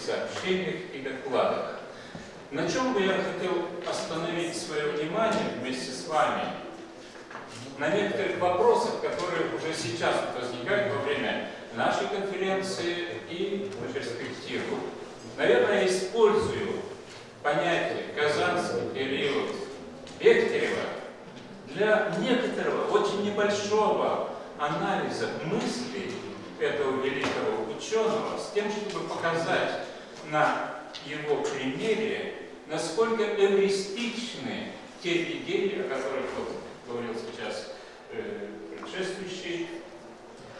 сообщениях и докладах. На чем бы я хотел остановить свое внимание вместе с вами? На некоторых вопросах, которые уже сейчас возникают во время нашей конференции и на перспективу. Наверное, использую понятие «казанский период» Бехтерева для некоторого, очень небольшого анализа мыслей этого великого ученого с тем, чтобы показать на его примере, насколько эвристичны те идеи, о которых вот говорил сейчас э, предшествующий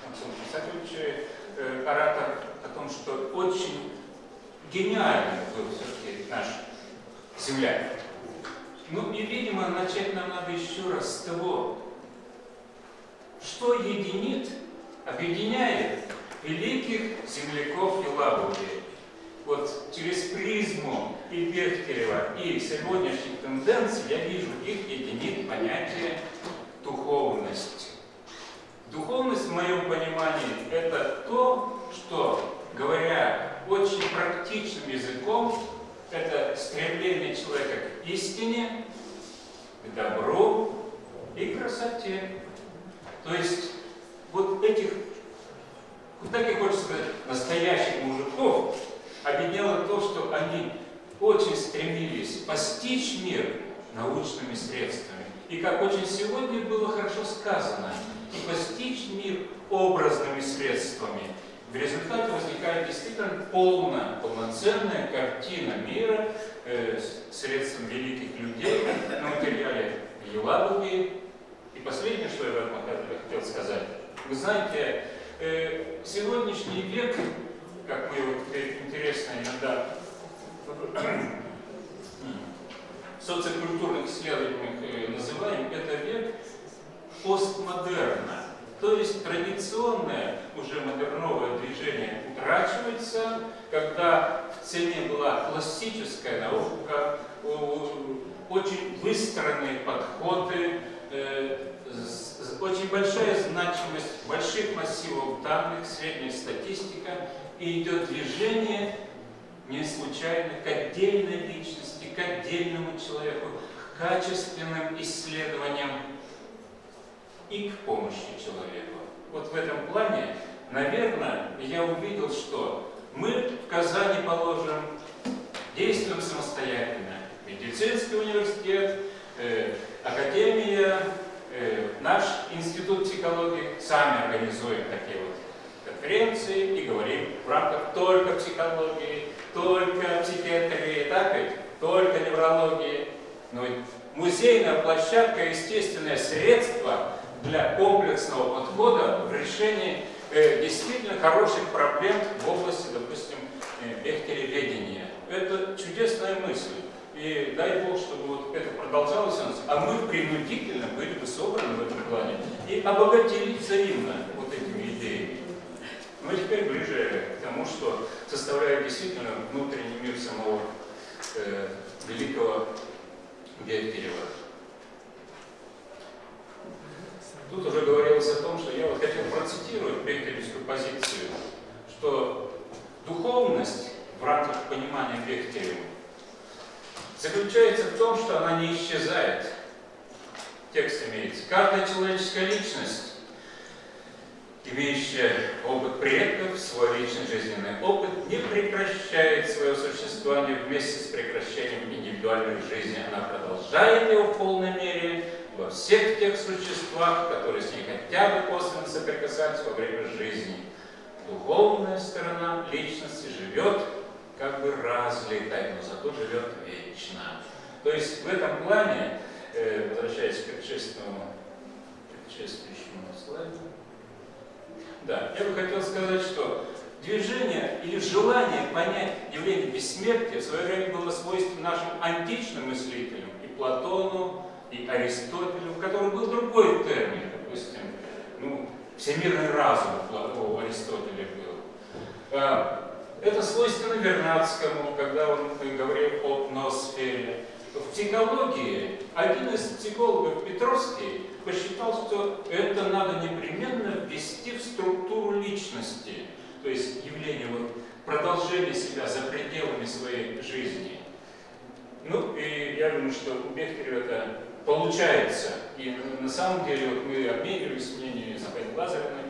Максим Писательевич, э, оратор, о том, что очень гениальный был все-таки наш земляк. Ну и, видимо, начать нам надо еще раз с того, что единит, объединяет великих земляков Елабуги. Вот через призму и Бехтерева, и сегодняшних тенденций я вижу, их единит понятие духовность. Духовность, в моем понимании, это то, что, говоря очень практичным языком, это стремление человека к истине, к добру и красоте. То есть вот этих, вот так и хочется сказать, настоящих мужиков объединяло то, что они очень стремились постичь мир научными средствами. И как очень сегодня было хорошо сказано, и постичь мир образными средствами. В результате возникает действительно полная, полноценная картина мира э, средством великих людей на материале Еладуги. И последнее, что я хотел сказать. Вы знаете, э, сегодняшний век, как мы вот интересно иногда социокультурных исследованиях э, называем, это век постмодерна. То есть традиционное уже модерновое движение утрачивается, когда в цене была классическая наука, очень выстроенные подходы, э, очень большая значимость больших массивов данных, средняя статистика, и идет движение не случайно к отдельной личности, к отдельному человеку, к качественным исследованиям и к помощи человеку. Вот в этом плане, наверное, я увидел, что мы в Казани положим, действуем самостоятельно. Медицинский университет, э, академия, э, наш институт психологии сами организуем такие вот конференции и говорим в рамках только психологии, только психиатрии, так ведь? Только неврологии. Но музейная площадка – естественное средство для комплексного подхода в решении э, действительно хороших проблем в области, допустим, э, бехтереведения. Это чудесная мысль. И дай Бог, чтобы вот это продолжалось у нас, а мы принудительно были бы собраны в этом плане и обогатили взаимно вот этими идеями. Но теперь ближе к тому, что составляет действительно внутренний мир самого э, великого Бехтерева. Тут уже говорилось о том, что я вот хотел процитировать бехтеревскую позицию, что духовность в рамках понимания Бехтерева заключается в том, что она не исчезает. Текст имеется. Каждая человеческая личность, имеющая опыт предков, свой личный жизненный опыт, не прекращает свое существование вместе с прекращением индивидуальной жизни. Она продолжает его в полной мере, во всех тех существах, которые с ней хотя бы косвенно соприкасались во время жизни. Духовная сторона личности живет как бы разлитой, но зато живет вечно. То есть в этом плане, э, возвращаясь к предшествующему, предшествующему слайду, да, я бы хотел сказать, что движение или желание понять явление бессмертия в свое время было свойственно нашим античным мыслителям, и Платону, и Аристотелю, у которого был другой термин, допустим, ну, всемирный разум у Аристотеля был. А, это свойственно Вернадскому, когда он говорил о ноосфере. В психологии один из психологов Петровский посчитал, что это надо непременно ввести в структуру личности. То есть явление вот, продолжения себя за пределами своей жизни. Ну, и я думаю, что у Бехтерева это получается. И на самом деле вот мы обменивались мнениями с Павел Лазаревной,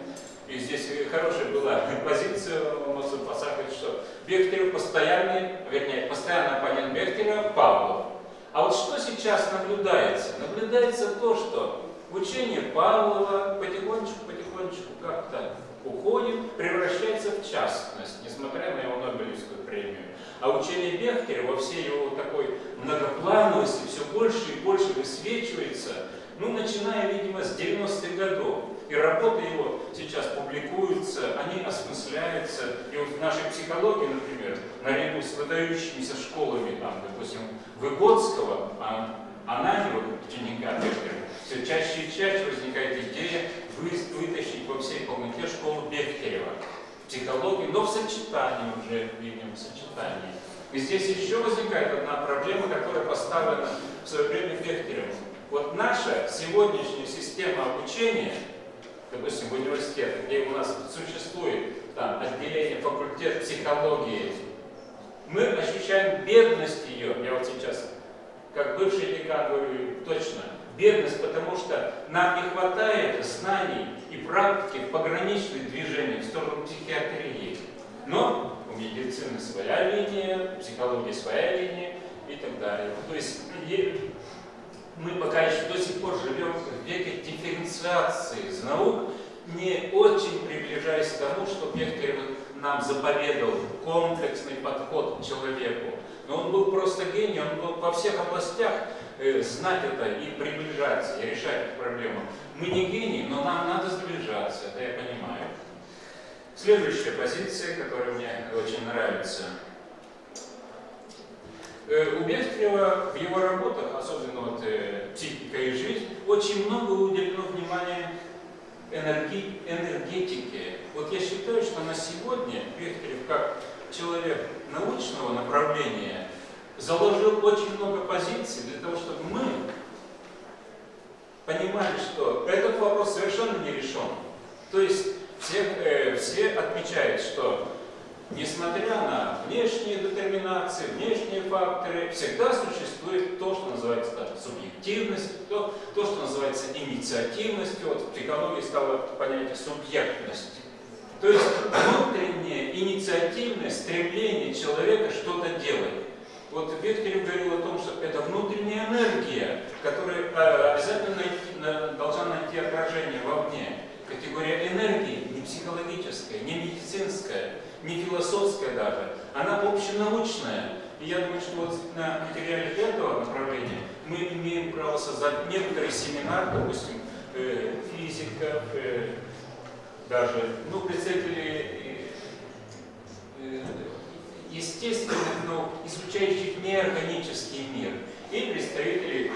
и здесь хорошая была позиция у Мацупаса, что Бехтерев постоянный, вернее, постоянный оппонент Бехтерева Павлов. А вот что сейчас наблюдается? Наблюдается то, что учение Павлова потихонечку-потихонечку как-то уходит, превращается в частность, несмотря на его Нобелевскую премию. А учение Бехтерева во всей его такой многоплановости все больше и больше высвечивается, ну, начиная, видимо, с 90-х годов. И работы его сейчас публикуются, они осмысляются. И вот в нашей психологии, например, наряду с выдающимися школами, там, допустим, Выгодского, а, Ананева, ученика Бехтерева, все чаще и чаще возникает идея вытащить во всей полноте школу Бехтерева. Психологии, но в сочетании уже, видим, в сочетании. И здесь еще возникает одна проблема, которая поставлена в свое время Бехтеревым. Вот наша сегодняшняя система обучения, допустим, в университете, где у нас существует там, отделение, факультет психологии, мы ощущаем бедность ее, я вот сейчас, как бывший декан говорю, точно, бедность, потому что нам не хватает знаний и практики в пограничных движениях в сторону психиатрии. Но у медицины своя линия, психологии своя линия и так далее. То есть мы пока еще до сих пор живем в веке дифференциации из наук, не очень приближаясь к тому, что Бехтерев нам заповедовал комплексный подход к человеку. Но он был просто гений, он был во всех областях э, знать это и приближаться, и решать эту проблему. Мы не гении, но нам надо сближаться, это я понимаю. Следующая позиция, которая мне очень нравится. Э, у Бехтерева в его работах, особенно вот э, «Психика и жизнь», очень много уделено внимания энерги, энергетике. Вот я считаю, что на сегодня Бехтерев, как человек научного направления, заложил очень много позиций для того, чтобы мы понимали, что этот вопрос совершенно не решен. То есть все, э, все отмечают, что несмотря на внешние детерминации, внешние факторы, всегда существует то, что называется да, субъективность, то, то, что называется инициативностью. Вот в психологии стало понятие субъектность. То есть внутренняя инициативное стремление человека что-то делать. Вот Бехтерев говорил о том, что это внутренняя энергия, которая э, обязательно найти, должна найти отражение вовне. Категория энергии не психологическая, не медицинская, не философская даже, она общенаучная. И я думаю, что вот на материале этого направления мы имеем право создать некоторый семинар, допустим, э, физиков, э, даже, ну, представители э, естественных наук, изучающих неорганический мир, и представители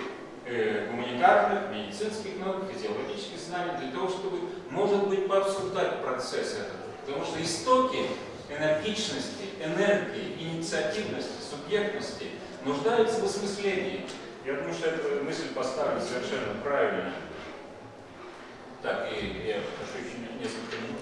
э, гуманитарных, медицинских наук, физиологических знаний, для того, чтобы, может быть, пообсуждать процесс этот. Потому что истоки энергичности, энергии, инициативности, субъектности нуждаются в осмыслении. Я думаю, что эта мысль поставлена совершенно правильно. Так, и я прошу еще несколько минут.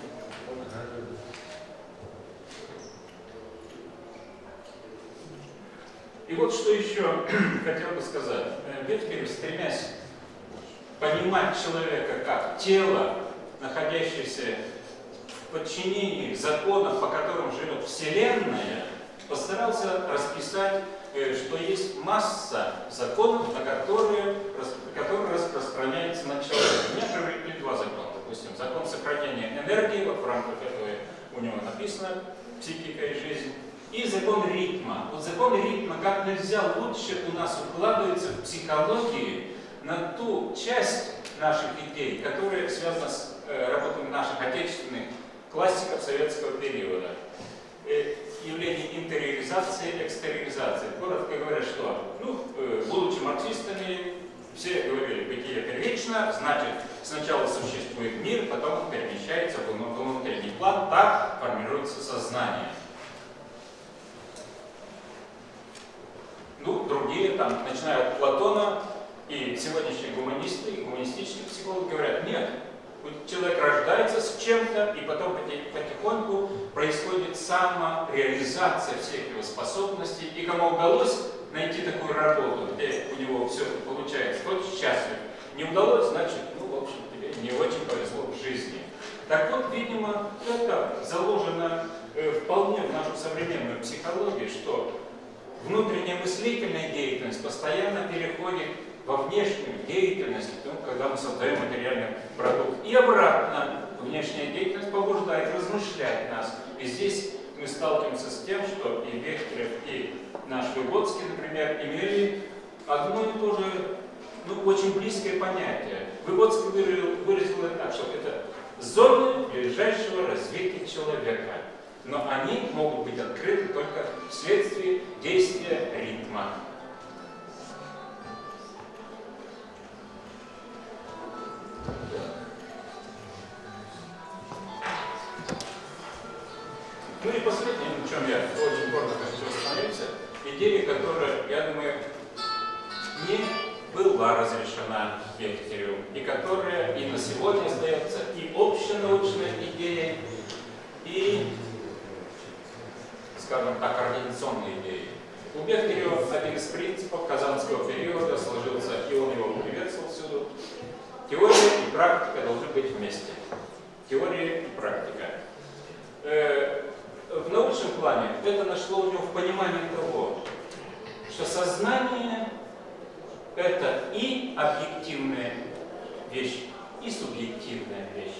И вот что еще хотел бы сказать. Бехтерев, стремясь понимать человека как тело, находящееся подчинении законов, по которым живет Вселенная, постарался расписать, э, что есть масса законов, на которые, которые распространяются на человека. У меня привлекли два закона. Допустим, закон сохранения энергии, вот в рамках этого у него написано «Психика и жизнь», и закон ритма. Вот закон ритма как нельзя лучше у нас укладывается в психологии на ту часть наших идей, которая связана с э, работой наших отечественных классиков советского периода. Э, явление интериоризации, экстериоризации. Коротко говоря, что, ну, э, будучи марксистами, все говорили, бытие первично, значит, сначала существует мир, потом он перемещается в внутренний план, так формируется сознание. Ну, другие, там, начиная от Платона, и сегодняшние гуманисты, и гуманистические психологи говорят, нет, Человек рождается с чем-то, и потом потихоньку происходит самореализация всех его способностей. И кому удалось найти такую работу, где у него все получается, тот счастлив. Не удалось, значит, ну, не очень повезло в жизни. Так вот, видимо, это заложено э, вполне в нашу современную психологию, что внутренняя мыслительная деятельность постоянно переходит во внешнюю деятельность, ну, когда мы создаем материальный продукт. И обратно, внешняя деятельность побуждает размышлять нас. И здесь мы сталкиваемся с тем, что и Бехтерев, и наш Выгодский, например, имели одно и то же, ну, очень близкое понятие. Выгодский выразил, это так, что это зоны ближайшего развития человека. Но они могут быть открыты только вследствие действия ритма. Ну и последнее, на чем я очень коротко хочу остановиться, идея, которая, я думаю, не была разрешена Бехтеревым, и которая и на сегодня остается и общенаучной идеей, и, скажем так, организационной идеей. У Бехтерева один из принципов казанского периода сложился, и он его приветствовал всюду. Теория и практика должны быть вместе. Теория и практика. Э, в научном плане это нашло у него в понимании того, что сознание – это и объективная вещь, и субъективная вещь.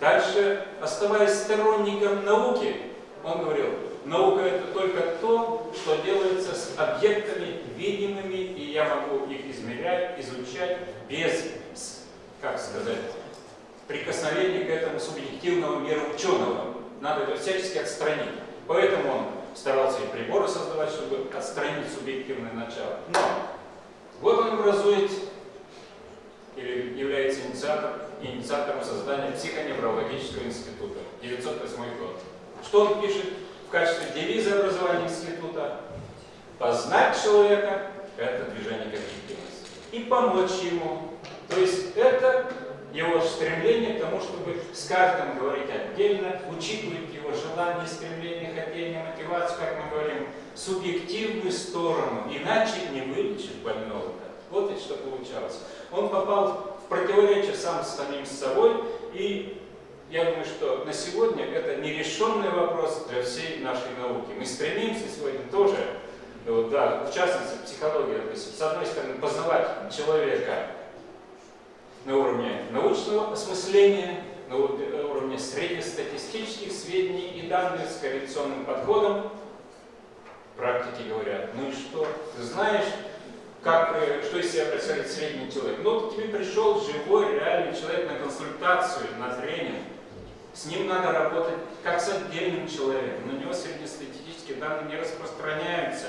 Дальше, оставаясь сторонником науки, он говорил, наука – это только то, что делается с объектами видимыми, и я могу их измерять, изучать без, как сказать, прикосновения к этому субъективному миру ученого надо это всячески отстранить. Поэтому он старался и приборы создавать, чтобы отстранить субъективное начало. Но вот он образует или является инициатором, инициатором создания психоневрологического института. 908 год. Что он пишет в качестве девиза образования института? Познать человека – это движение к. И помочь ему. То есть это его стремление к тому, чтобы с каждым говорить отдельно, учитывать его желание, стремление, хотение, мотивацию, как мы говорим, субъективную сторону, иначе не вылечит больного. Вот и что получалось. Он попал в противоречие сам с самим собой, и я думаю, что на сегодня это нерешенный вопрос для всей нашей науки. Мы стремимся сегодня тоже, вот, да, в частности, психология, то есть, с одной стороны, познавать человека, на уровне научного осмысления, на уровне среднестатистических сведений и данных с корреляционным подходом. Практики говорят, ну и что? Ты знаешь, как, э, что из себя представляет средний человек? Ну, вот к тебе пришел живой, реальный человек на консультацию, на тренинг. С ним надо работать как с отдельным человеком. На него среднестатистические данные не распространяются.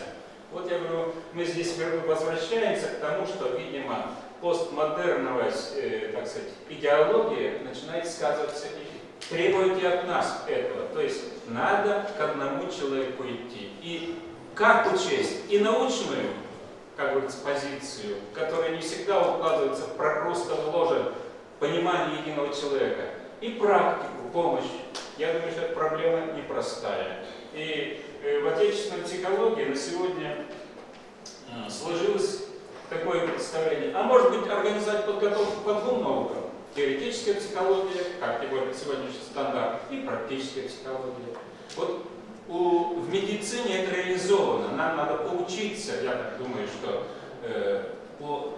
Вот я говорю, мы здесь возвращаемся к тому, что, видимо, постмодерновая, э, так сказать, идеология начинает сказываться и требует и от нас этого. То есть надо к одному человеку идти. И как учесть и научную, как говорится, позицию, которая не всегда укладывается в прокрустово ложе понимания единого человека, и практику, помощь. Я думаю, что эта проблема непростая. И э, в отечественной психологии на сегодня э, сложилась такое представление. А может быть организовать подготовку по двум наукам. Теоретическая психология, как говорит сегодняшний стандарт, и практическая психология. Вот у, в медицине это реализовано. Нам надо поучиться, я так думаю, что э, по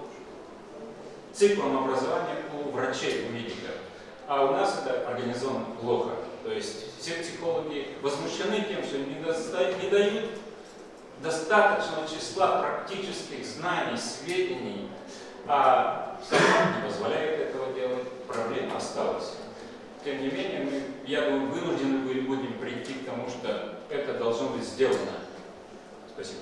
циклам образования у врачей, у медиков. А у нас это организовано плохо. То есть все психологи возмущены тем, что не, не дают достаточного числа практических знаний, сведений, а закон не позволяет этого делать, проблема осталась. Тем не менее, мы, я думаю, вынуждены будем прийти к тому, что это должно быть сделано. Спасибо.